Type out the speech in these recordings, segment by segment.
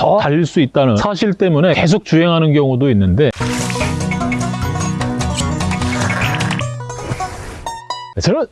더 달릴 수 있다는 사실 때문에 계속 주행하는 경우도 있는데. 저는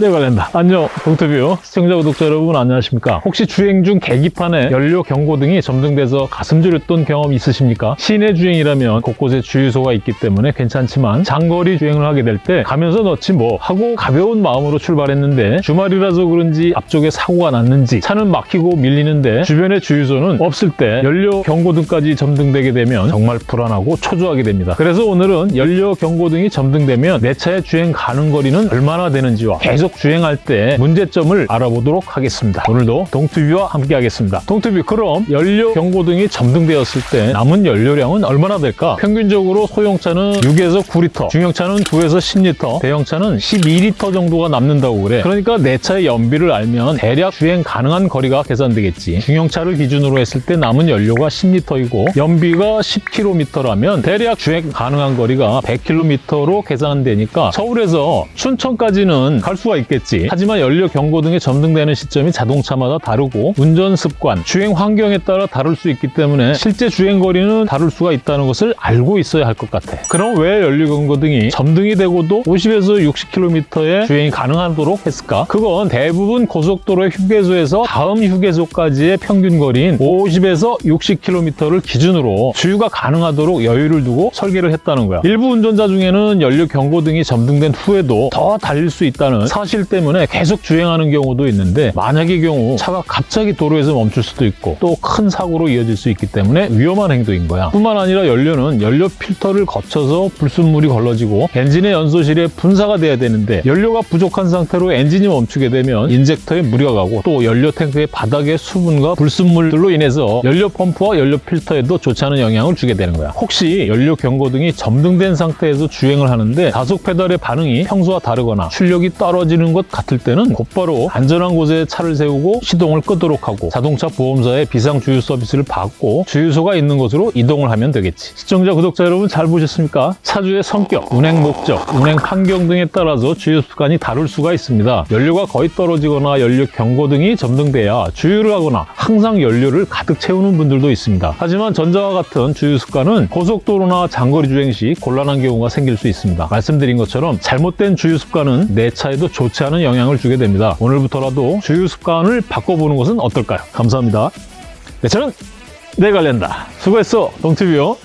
네 관련다. 안녕 동투뷰. 시청자 구독자 여러분 안녕하십니까? 혹시 주행 중 계기판에 연료 경고등이 점등돼서 가슴 졸였던 경험 있으십니까? 시내 주행이라면 곳곳에 주유소가 있기 때문에 괜찮지만 장거리 주행을 하게 될 때 가면서 넣지 뭐 하고 가벼운 마음으로 출발했는데 주말이라서 그런지 앞쪽에 사고가 났는지 차는 막히고 밀리는데 주변에 주유소는 없을 때 연료 경고등까지 점등되게 되면 정말 불안하고 초조하게 됩니다. 그래서 오늘은 연료 경고등이 점등되면 내 차의 주행 가능 거리는 얼마나 되는지와 계속 주행할 때 문제점을 알아보도록 하겠습니다. 오늘도 동투비와 함께 하겠습니다. 동투비 그럼 연료 경고등이 점등되었을 때 남은 연료량은 얼마나 될까? 평균적으로 소형차는 6에서 9리터, 중형차는 9에서 10리터, 대형차는 12리터 정도가 남는다고 그래. 그러니까 내 차의 연비를 알면 대략 주행 가능한 거리가 계산되겠지. 중형차를 기준으로 했을 때 남은 연료가 10리터이고 연비가 10km라면 대략 주행 가능한 거리가 100km로 계산되니까 서울에서 춘천까지는 갈 수가 있겠지. 하지만 연료 경고등이 점등되는 시점이 자동차마다 다르고 운전 습관, 주행 환경에 따라 다를 수 있기 때문에 실제 주행 거리는 다를 수가 있다는 것을 알고 있어야 할 것 같아. 그럼 왜 연료 경고 등이 점등이 되고도 50에서 60km의 주행이 가능하도록 했을까? 그건 대부분 고속도로의 휴게소에서 다음 휴게소까지의 평균 거리인 50에서 60km를 기준으로 주유가 가능하도록 여유를 두고 설계를 했다는 거야. 일부 운전자 중에는 연료 경고등이 점등된 후에도 더 달릴 수 있다는 사실 때문에 계속 주행하는 경우도 있는데 만약의 경우 차가 갑자기 도로에서 멈출 수도 있고 또 큰 사고로 이어질 수 있기 때문에 위험한 행동인 거야. 뿐만 아니라 연료는 연료 필터를 거쳐서 불순물이 걸러지고 엔진의 연소실에 분사가 돼야 되는데 연료가 부족한 상태로 엔진이 멈추게 되면 인젝터에 무리가 가고 또 연료 탱크의 바닥에 수분과 불순물들로 인해서 연료 펌프와 연료 필터에도 좋지 않은 영향을 주게 되는 거야. 혹시 연료 경고등이 점등된 상태에서 주행을 하는데 가속 페달의 반응이 평소와 다르거나 출력이 떨어지는 것 같을 때는 곧바로 안전한 곳에 차를 세우고 시동을 끄도록 하고 자동차 보험사의 비상 주유 서비스를 받고 주유소가 있는 곳으로 이동을 하면 되겠지. 시청자, 구독자 여러분 잘 보셨습니까? 차주의 성격, 운행 목적, 운행 환경 등에 따라서 주유 습관이 다를 수가 있습니다. 연료가 거의 떨어지거나 연료 경고등이 점등돼야 주유를 하거나 항상 연료를 가득 채우는 분들도 있습니다. 하지만 전자와 같은 주유 습관은 고속도로나 장거리 주행 시 곤란한 경우가 생길 수 있습니다. 말씀드린 것처럼 잘못된 주유 습관은 내 차에도 좋지 않은 영향을 주게 됩니다. 오늘부터라도 주유 습관을 바꿔보는 것은 어떨까요? 감사합니다. 네, 저는 내 관련다. 수고했어, 동티뷰요.